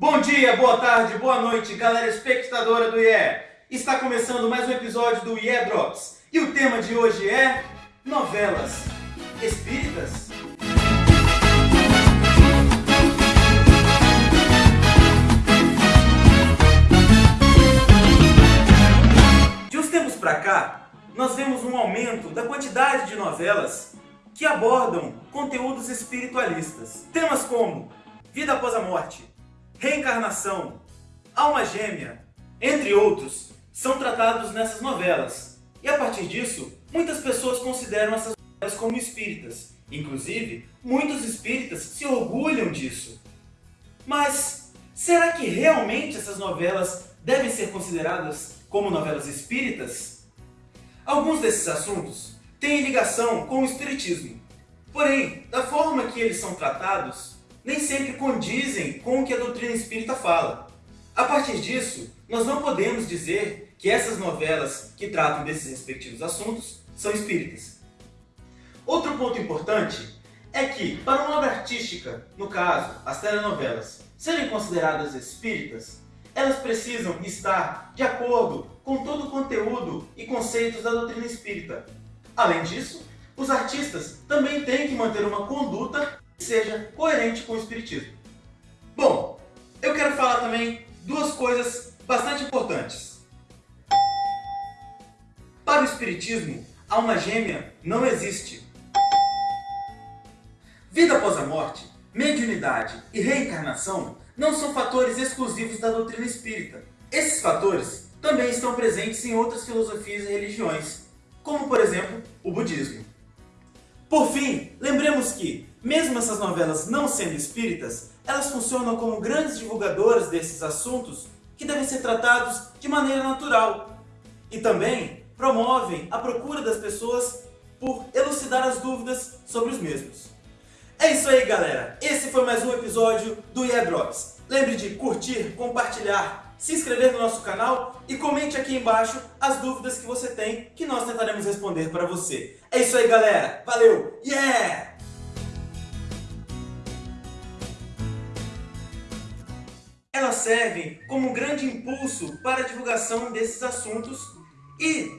Bom dia, boa tarde, boa noite, galera espectadora do IE. Está começando mais um episódio do IE Drops. E o tema de hoje é novelas espíritas. De uns tempos para cá, nós vemos um aumento da quantidade de novelas que abordam conteúdos espiritualistas. Temas como vida após a morte, reencarnação, alma gêmea, entre outros, são tratados nessas novelas. E a partir disso, muitas pessoas consideram essas novelas como espíritas. Inclusive, muitos espíritas se orgulham disso. Mas será que realmente essas novelas devem ser consideradas como novelas espíritas? Alguns desses assuntos têm ligação com o espiritismo. Porém, da forma que eles são tratados, nem sempre condizem com o que a doutrina espírita fala. A partir disso, nós não podemos dizer que essas novelas que tratam desses respectivos assuntos são espíritas. Outro ponto importante é que, para uma obra artística, no caso, as telenovelas, serem consideradas espíritas, elas precisam estar de acordo com todo o conteúdo e conceitos da doutrina espírita. Além disso, os artistas também têm que manter uma conduta seja coerente com o espiritismo. Bom, eu quero falar também duas coisas bastante importantes. Para o espiritismo, alma gêmea não existe. Vida após a morte, mediunidade e reencarnação não são fatores exclusivos da doutrina espírita. Esses fatores também estão presentes em outras filosofias e religiões, como por exemplo o budismo. Por fim, essas novelas não sendo espíritas, elas funcionam como grandes divulgadoras desses assuntos que devem ser tratados de maneira natural. E também promovem a procura das pessoas por elucidar as dúvidas sobre os mesmos. É isso aí, galera! Esse foi mais um episódio do Yeah Drops. Lembre de curtir, compartilhar, se inscrever no nosso canal e comente aqui embaixo as dúvidas que você tem que nós tentaremos responder para você. É isso aí, galera. Valeu! Yeah! Elas servem como um grande impulso para a divulgação desses assuntos e